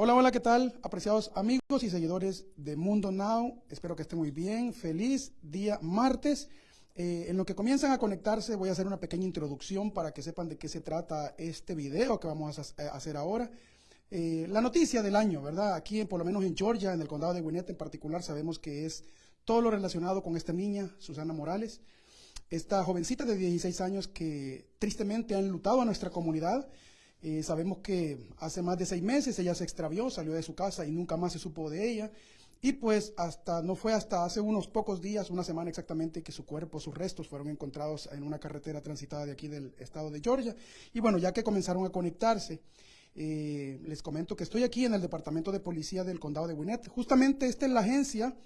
Hola, hola, ¿qué tal? Apreciados amigos y seguidores de Mundo Now, espero que estén muy bien. Feliz día martes. Eh, en lo que comienzan a conectarse voy a hacer una pequeña introducción para que sepan de qué se trata este video que vamos a hacer ahora. Eh, la noticia del año, ¿verdad? Aquí, por lo menos en Georgia, en el condado de Gwinnett en particular, sabemos que es todo lo relacionado con esta niña, Susana Morales. Esta jovencita de 16 años que tristemente ha enlutado a nuestra comunidad eh, sabemos que hace más de seis meses ella se extravió, salió de su casa y nunca más se supo de ella. Y pues hasta, no fue hasta hace unos pocos días, una semana exactamente, que su cuerpo, sus restos fueron encontrados en una carretera transitada de aquí del estado de Georgia. Y bueno, ya que comenzaron a conectarse, eh, les comento que estoy aquí en el Departamento de Policía del Condado de Gwinnett. Justamente esta es la agencia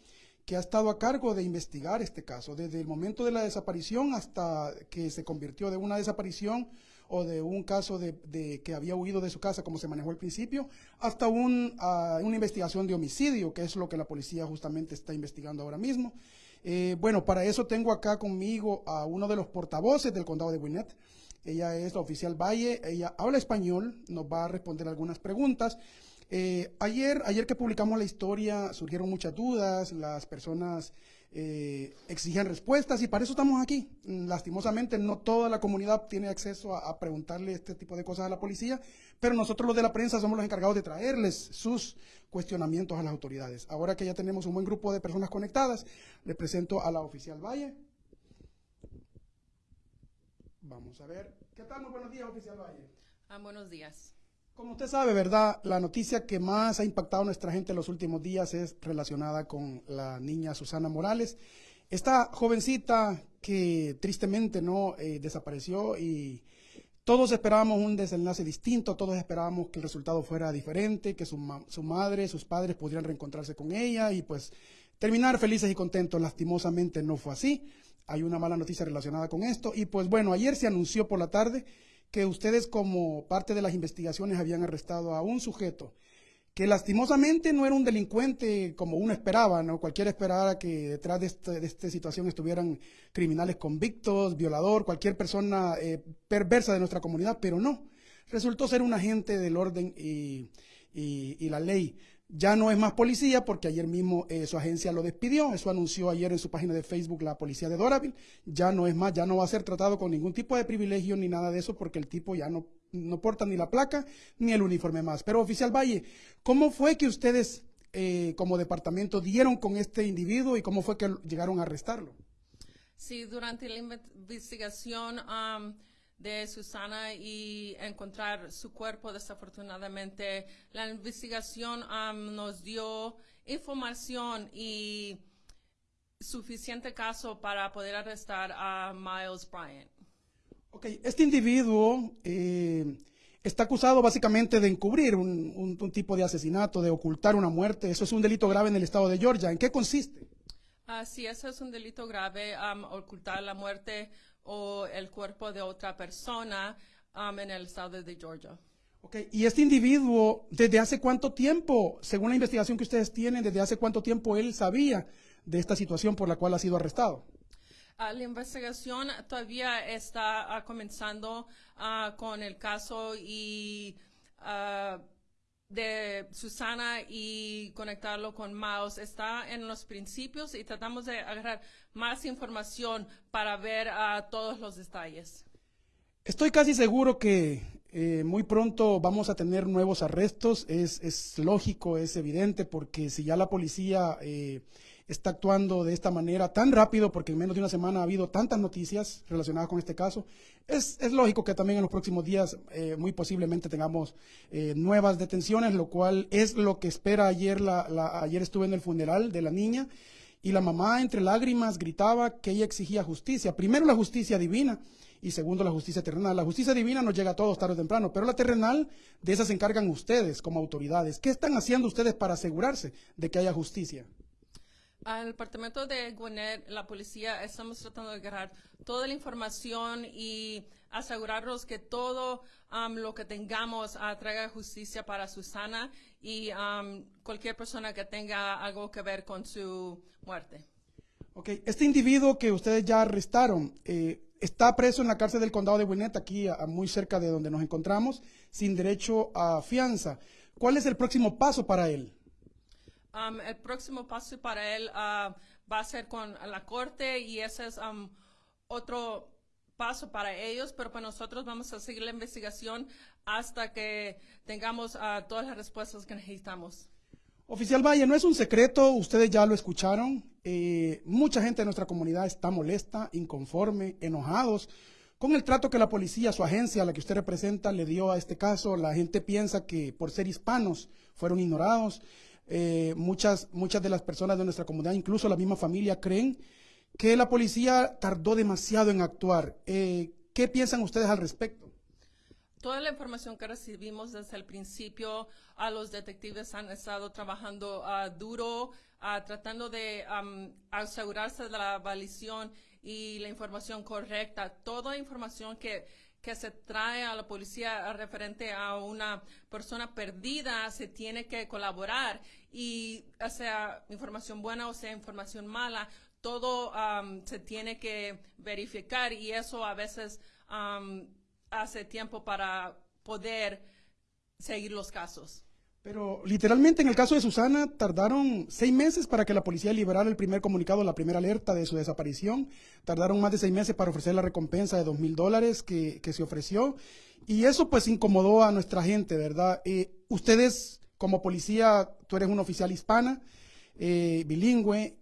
que ha estado a cargo de investigar este caso, desde el momento de la desaparición hasta que se convirtió de una desaparición o de un caso de, que había huido de su casa, como se manejó al principio, hasta un, ah, una investigación de homicidio, que es lo que la policía justamente está investigando ahora mismo. Eh, bueno, para eso tengo acá conmigo a uno de los portavoces del condado de Gwinnett. Ella es la oficial Valle, ella habla español, nos va a responder algunas preguntas. Eh, ayer, ayer que publicamos la historia surgieron muchas dudas, las personas eh, exigían respuestas y para eso estamos aquí. Lastimosamente no toda la comunidad tiene acceso a, preguntarle este tipo de cosas a la policía, pero nosotros los de la prensa somos los encargados de traerles sus cuestionamientos a las autoridades. Ahora que ya tenemos un buen grupo de personas conectadas, le presento a la oficial Valle. Vamos a ver. ¿Qué tal? Muy buenos días, oficial Valle. Ah, buenos días. Como usted sabe, ¿verdad? La noticia que más ha impactado a nuestra gente en los últimos días es relacionada con la niña Susana Morales. Esta jovencita que tristemente no eh, desapareció y todos esperábamos un desenlace distinto, todos esperábamos que el resultado fuera diferente, que su, su madre, sus padres pudieran reencontrarse con ella y pues terminar felices y contentos. Lastimosamente no fue así. Hay una mala noticia relacionada con esto y pues bueno, ayer se anunció por la tarde que ustedes como parte de las investigaciones habían arrestado a un sujeto que lastimosamente no era un delincuente como uno esperaba, ¿no? Cualquiera esperaba que detrás de, este, esta situación estuvieran criminales convictos, violador, cualquier persona eh, perversa de nuestra comunidad, pero no. Resultó ser un agente del orden y, y la ley. Ya no es más policía porque ayer mismo eh, su agencia lo despidió. Eso anunció ayer en su página de Facebook la policía de Doraville. Ya no es más, ya no va a ser tratado con ningún tipo de privilegio ni nada de eso porque el tipo ya no, no porta ni la placa ni el uniforme más. Pero oficial Valle, ¿cómo fue que ustedes eh, como departamento dieron con este individuo y cómo fue que llegaron a arrestarlo? Sí, durante la investigación... de Susana y encontrar su cuerpo. Desafortunadamente, la investigación um, nos dio información y suficiente caso para poder arrestar a Miles Bryant. Ok, este individuo eh, está acusado básicamente de encubrir un, un, tipo de asesinato, de ocultar una muerte. Eso es un delito grave en el estado de Georgia. ¿En qué consiste? Ah, sí, eso es un delito grave, um, ocultar la muerte o el cuerpo de otra persona um, en el estado de Georgia. Okay. ¿Y este individuo, desde hace cuánto tiempo, según la investigación que ustedes tienen, desde hace cuánto tiempo él sabía de esta situación por la cual ha sido arrestado? Uh, la investigación todavía está uh, comenzando uh, con el caso y de Susana y conectarlo con Mouse está en los principios y tratamos de agarrar más información para ver a todos los detalles. Estoy casi seguro que eh, muy pronto vamos a tener nuevos arrestos. Es, es, lógico, es evidente, porque si ya la policía eh, está actuando de esta manera tan rápido, porque en menos de una semana ha habido tantas noticias relacionadas con este caso, es, lógico que también en los próximos días eh, muy posiblemente tengamos eh, nuevas detenciones, lo cual es lo que espera ayer. La, la, ayer estuve en el funeral de la niña y la mamá entre lágrimas gritaba que ella exigía justicia. Primero la justicia divina y segundo la justicia terrenal. La justicia divina nos llega a todos tarde o temprano, pero la terrenal de esa se encargan ustedes como autoridades. ¿Qué están haciendo ustedes para asegurarse de que haya justicia? Al departamento de Gwinnett, la policía, estamos tratando de agarrar toda la información y asegurarnos que todo um, lo que tengamos uh, traiga justicia para Susana y um, cualquier persona que tenga algo que ver con su muerte. Ok, este individuo que ustedes ya arrestaron, eh, está preso en la cárcel del condado de Gwinnett, aquí muy cerca de donde nos encontramos, sin derecho a fianza. ¿Cuál es el próximo paso para él? Um, el próximo paso para él ah, va a ser con la corte y ese es um, otro paso para ellos, pero para nosotros vamos a seguir la investigación hasta que tengamos ah, todas las respuestas que necesitamos. Oficial Valle, no es un secreto, ustedes ya lo escucharon. eh, mucha gente de nuestra comunidad está molesta, inconforme, enojados con el trato que la policía, su agencia, la que usted representa, le dio a este caso. La gente piensa que por ser hispanos fueron ignorados. Eh, muchas, muchas de las personas de nuestra comunidad, incluso la misma familia, creen que la policía tardó demasiado en actuar. Eh, ¿Qué piensan ustedes al respecto? Toda la información que recibimos desde el principio, a los detectives han estado trabajando ah, duro, ah, tratando de am, asegurarse de la validación y la información correcta. Toda información que, que se trae a la policía referente a una persona perdida se tiene que colaborar y sea información buena o sea información mala, todo am, se tiene que verificar y eso a veces am, hace tiempo para poder seguir los casos. Pero literalmente en el caso de Susana tardaron seis meses para que la policía liberara el primer comunicado, la primera alerta de su desaparición. Tardaron más de seis meses para ofrecer la recompensa de dos mil dólares que, se ofreció. Y eso pues incomodó a nuestra gente, ¿verdad? Eh, ustedes como policía, tú eres una oficial hispana, eh, bilingüe.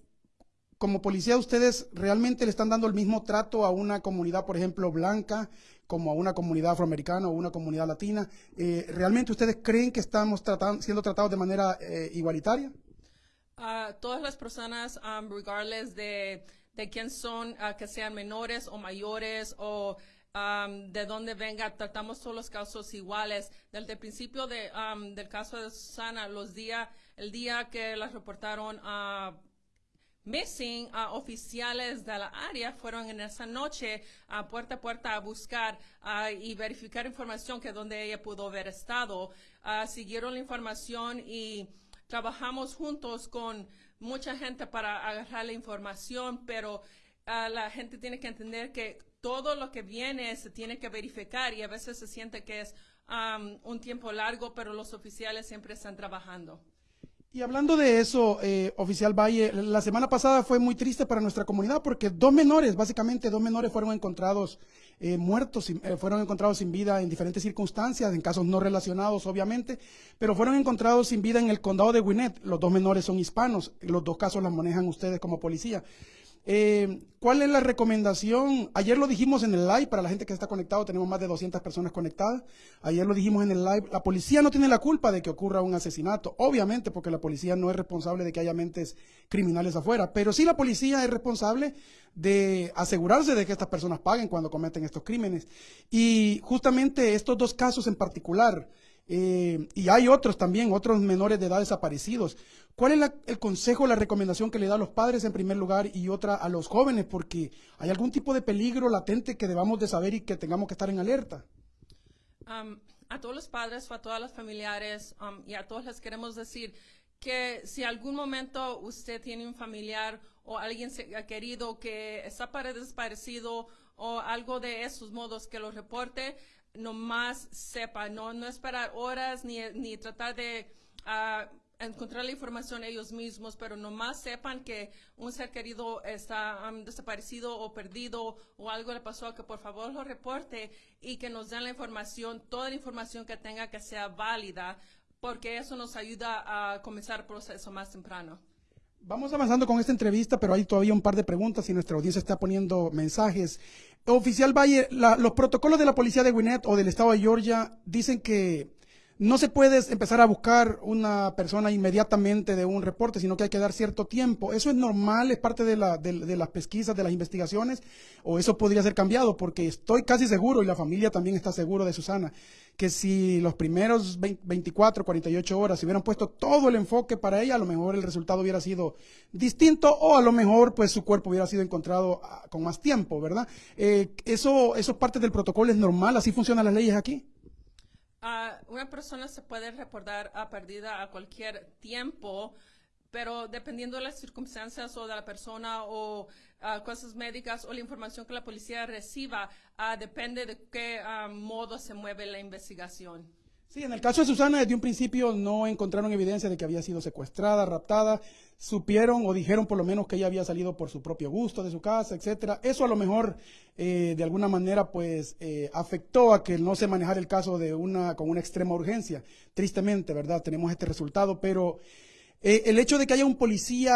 Como policía, ustedes realmente le están dando el mismo trato a una comunidad, por ejemplo, blanca, como a una comunidad afroamericana o una comunidad latina. Eh, ¿Realmente ustedes creen que estamos tratan- siendo tratados de manera eh, igualitaria? Ah, todas las personas, um, regardless de, quién son, ah, que sean menores o mayores o um, de dónde venga, tratamos todos los casos iguales. Desde el principio de, um, del caso de Susana, los días, el día que las reportaron a missing a oficiales de la área fueron en esa noche a puerta a puerta a buscar ah, y verificar información que donde ella pudo haber estado. Siguieron la información y trabajamos juntos con mucha gente para agarrar la información, pero la gente tiene que entender que todo lo que viene se tiene que verificar y a veces se siente que es am, un tiempo largo, pero los oficiales siempre están trabajando. Y hablando de eso, eh, oficial Valle, la semana pasada fue muy triste para nuestra comunidad porque dos menores, básicamente dos menores fueron encontrados eh, muertos, eh, fueron encontrados sin vida en diferentes circunstancias, en casos no relacionados obviamente, pero fueron encontrados sin vida en el condado de Gwinnett. Los dos menores son hispanos, los dos casos los manejan ustedes como policía. Eh, ¿Cuál es la recomendación? Ayer lo dijimos en el live, para la gente que está conectado, tenemos más de 200 personas conectadas. Ayer lo dijimos en el live, la policía no tiene la culpa de que ocurra un asesinato, obviamente porque la policía no es responsable de que haya mentes criminales afuera, pero sí la policía es responsable de asegurarse de que estas personas paguen cuando cometen estos crímenes. Y justamente estos dos casos en particular, eh, y hay otros también, otros menores de edad desaparecidos. ¿Cuál es la- el consejo, la recomendación que le da a los padres en primer lugar y otra a los jóvenes? Porque hay algún tipo de peligro latente que debamos de saber y que tengamos que estar en alerta. Um, a todos los padres, a todas las familiares um, y a todos les queremos decir que si algún momento usted tiene un familiar o alguien querido que está pare- desaparecido o algo de esos modos que lo reporte, nomás sepa, no, no esperar horas ni, ni tratar de ah, encontrar la información ellos mismos, pero nomás sepan que un ser querido está um, desaparecido o perdido o algo le pasó, que por favor lo reporte y que nos den la información, toda la información que tenga que sea válida, porque eso nos ayuda a comenzar el proceso más temprano. Vamos avanzando con esta entrevista, pero hay todavía un par de preguntas y nuestra audiencia está poniendo mensajes. Oficial Valle, la- los protocolos de la policía de Gwinnett o del estado de Georgia dicen que no se puede empezar a buscar una persona inmediatamente de un reporte, sino que hay que dar cierto tiempo. ¿Eso es normal? ¿Es parte de, la- de- de las pesquisas, de las investigaciones? ¿O eso podría ser cambiado? Porque estoy casi seguro, y la familia también está seguro de Susana, que si los primeros 20 24, 48 horas se hubieran puesto todo el enfoque para ella, a lo mejor el resultado hubiera sido distinto o a lo mejor pues su cuerpo hubiera sido encontrado ah, con más tiempo, ¿verdad? Eh, eso, eso es parte del protocolo, es normal, así funcionan las leyes aquí. Ah, una persona se puede reportar a perdida a cualquier tiempo, pero dependiendo de las circunstancias o de la persona o cosas médicas o la información que la policía reciba, ah, depende de qué ah, modo se mueve la investigación. Sí, en el caso de Susana, desde un principio no encontraron evidencia de que había sido secuestrada, raptada. Supieron o dijeron por lo menos que ella había salido por su propio gusto de su casa, etcétera. Eso a lo mejor eh, de alguna manera pues eh, afectó a que no se manejara el caso de una con una extrema urgencia. Tristemente, ¿verdad? Tenemos este resultado, pero eh, el hecho de que haya un policía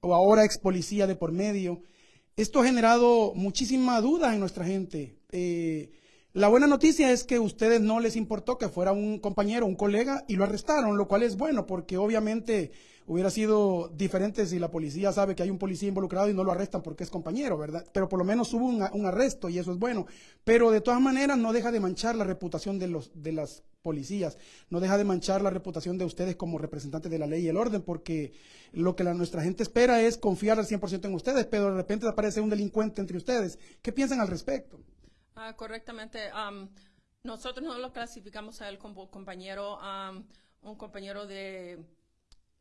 o ahora ex policía de por medio, esto ha generado muchísima duda en nuestra gente. La buena noticia es que a ustedes no les importó que fuera un compañero, un colega, y lo arrestaron, lo cual es bueno, porque obviamente hubiera sido diferente si la policía sabe que hay un policía involucrado y no lo arrestan porque es compañero, ¿verdad? Pero por lo menos hubo un, arresto y eso es bueno. Pero de todas maneras no deja de manchar la reputación de, los, de las policías, no deja de manchar la reputación de ustedes como representantes de la ley y el orden, porque lo que nuestra gente espera es confiar al 100% en ustedes, pero de repente aparece un delincuente entre ustedes. ¿Qué piensan al respecto? Ah, correctamente. nosotros no lo clasificamos a él como compañero. un compañero de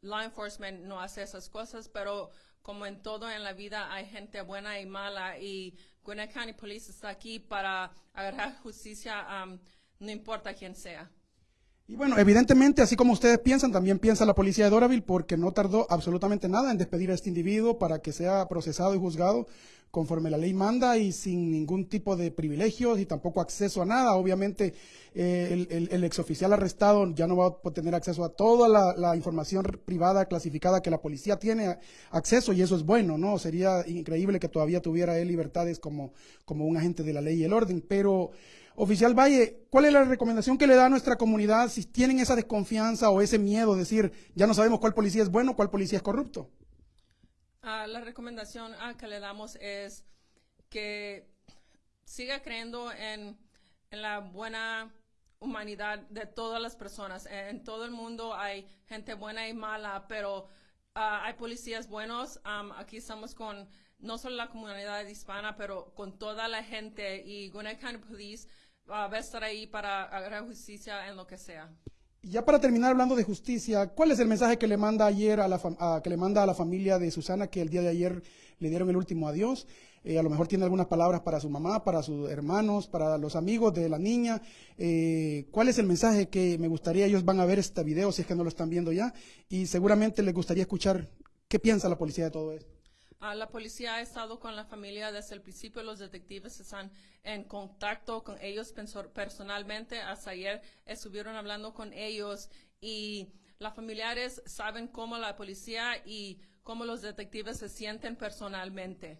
law enforcement no hace esas cosas, pero como en todo en la vida hay gente buena y mala y Gwinnett County Police está aquí para agarrar justicia, no importa quién sea. Y bueno, evidentemente, así como ustedes piensan, también piensa la policía de Doraville porque no tardó absolutamente nada en despedir a este individuo para que sea procesado y juzgado conforme la ley manda y sin ningún tipo de privilegios y tampoco acceso a nada. Obviamente, eh, el, el, exoficial arrestado ya no va a tener acceso a toda la, información privada clasificada que la policía tiene acceso y eso es bueno, ¿no? Sería increíble que todavía tuviera él libertades como, como un agente de la ley y el orden, pero Oficial Valle, ¿cuál es la recomendación que le da a nuestra comunidad si tienen esa desconfianza o ese miedo de decir, ya no sabemos cuál policía es bueno, cuál policía es corrupto? Ah, la recomendación ah, que le damos es que siga creyendo en, la buena humanidad de todas las personas. En, todo el mundo hay gente buena y mala, pero ah, hay policías buenos. aquí estamos con no solo la comunidad hispana, pero con toda la gente y Gwinnett County Police va a estar ahí para agarrar justicia en lo que sea. Ya para terminar hablando de justicia, ¿cuál es el mensaje que le manda ayer a la que le manda a la familia de Susana que el día de ayer le dieron el último adiós? Eh, a lo mejor tiene algunas palabras para su mamá, para sus hermanos, para los amigos de la niña. Eh, ¿Cuál es el mensaje que me gustaría? Ellos van a ver este video si es que no lo están viendo ya y seguramente les gustaría escuchar qué piensa la policía de todo esto. Ah, la policía ha estado con la familia desde el principio. Los detectives están en contacto con ellos personalmente. Hasta ayer estuvieron hablando con ellos y las familiares saben cómo la policía y cómo los detectives se sienten personalmente.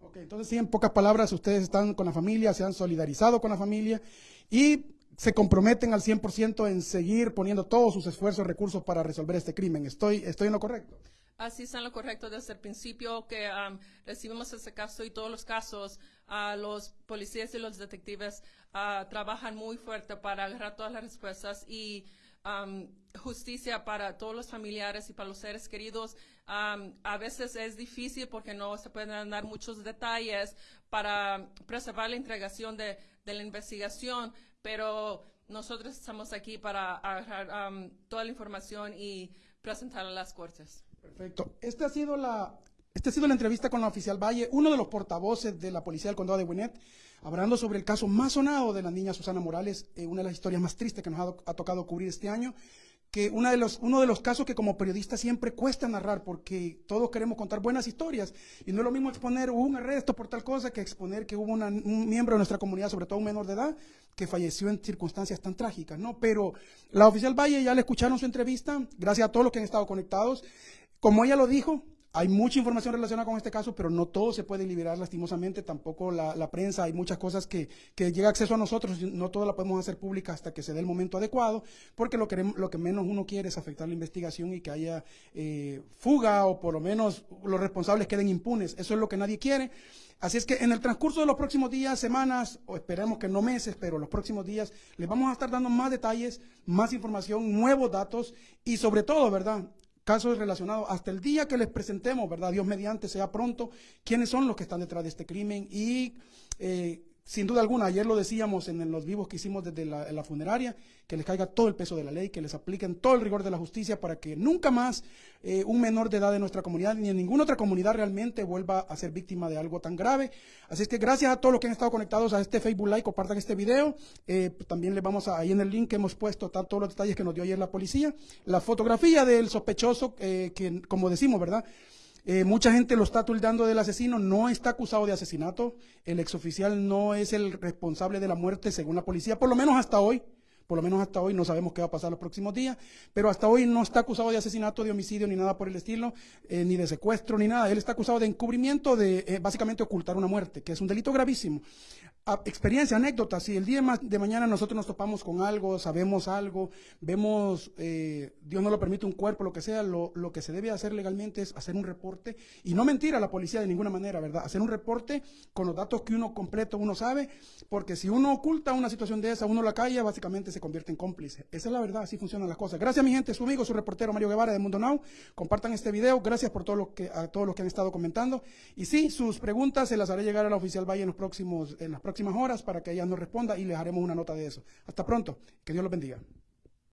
Ok, entonces sí, en pocas palabras, ustedes están con la familia, se han solidarizado con la familia y se comprometen al 100% en seguir poniendo todos sus esfuerzos, y recursos para resolver este crimen. ¿Estoy, estoy en lo correcto? Así está en lo correcto desde el principio que um, recibimos ese caso y todos los casos, uh, los policías y los detectives uh, trabajan muy fuerte para agarrar todas las respuestas y um, justicia para todos los familiares y para los seres queridos. Um, a veces es difícil porque no se pueden dar muchos detalles para preservar la entregación de, de la investigación, pero nosotros estamos aquí para agarrar toda la información y presentarla a las cortes. Perfecto. Esta ha sido la, esta ha sido la entrevista con la oficial Valle, uno de los portavoces de la Policía del Condado de Gwinnett, hablando sobre el caso más sonado de la niña Susana Morales, eh, una de las historias más tristes que nos ha, tocado cubrir este año, que una de los, uno de los casos que como periodista siempre cuesta narrar, porque todos queremos contar buenas historias, y no es lo mismo exponer un arresto por tal cosa que exponer que hubo un miembro de nuestra comunidad, sobre todo un menor de edad, que falleció en circunstancias tan trágicas, ¿no? Pero la oficial Valle ya le escucharon su entrevista, gracias a todos los que han estado conectados. Como ella lo dijo, hay mucha información relacionada con este caso, pero no todo se puede liberar lastimosamente, tampoco la, prensa, hay muchas cosas que, llega acceso a nosotros, no todo la podemos hacer pública hasta que se dé el momento adecuado, porque lo, lo que menos uno quiere es afectar la investigación y que haya eh, fuga o por lo menos los responsables queden impunes, eso es lo que nadie quiere. Así es que en el transcurso de los próximos días, semanas, o esperemos que no meses, pero los próximos días, les vamos a estar dando más detalles, más información, nuevos datos y sobre todo, ¿verdad? Casos relacionados hasta el día que les presentemos, ¿verdad? Dios mediante sea pronto, quiénes son los que están detrás de este crimen y eh, sin duda alguna, ayer lo decíamos en, los vivos que hicimos desde la, funeraria, que les caiga todo el peso de la ley, que les apliquen todo el rigor de la justicia para que nunca más eh, un menor de edad de nuestra comunidad ni en ninguna otra comunidad realmente vuelva a ser víctima de algo tan grave. Así es que gracias a todos los que han estado conectados a este Facebook Live, compartan este video. Eh, también les vamos a, ahí en el link que hemos puesto todos los detalles que nos dio ayer la policía. La fotografía del sospechoso, eh, que como decimos, ¿verdad? Eh, mucha gente lo está tuldando del asesino, no está acusado de asesinato. El exoficial no es el responsable de la muerte según la policía, por lo menos hasta hoy. Por lo menos hasta hoy no sabemos qué va a pasar los próximos días, pero hasta hoy no está acusado de asesinato, de homicidio, ni nada por el estilo, eh, ni de secuestro, ni nada. Él está acusado de encubrimiento, de eh, básicamente ocultar una muerte, que es un delito gravísimo. Experiencia, anécdota, si el día de mañana nosotros nos topamos con algo, sabemos algo, vemos, eh, Dios no lo permite, un cuerpo, lo que sea, lo, que se debe hacer legalmente es hacer un reporte, y no mentir a la policía de ninguna manera, ¿verdad? Hacer un reporte con los datos que uno completo, uno sabe, porque si uno oculta una situación de esa, uno la calla, básicamente se convierte en cómplice. Esa es la verdad, así funcionan las cosas. Gracias, mi gente, su amigo, su reportero Mario Guevara de Mundo Now. Compartan este video. Gracias por todo lo que, a todos los que han estado comentando. Y sí, sus preguntas se las haré llegar a la oficial Valle en, los próximos, en las próximas horas para que ella nos responda y les haremos una nota de eso. Hasta pronto. Que Dios los bendiga.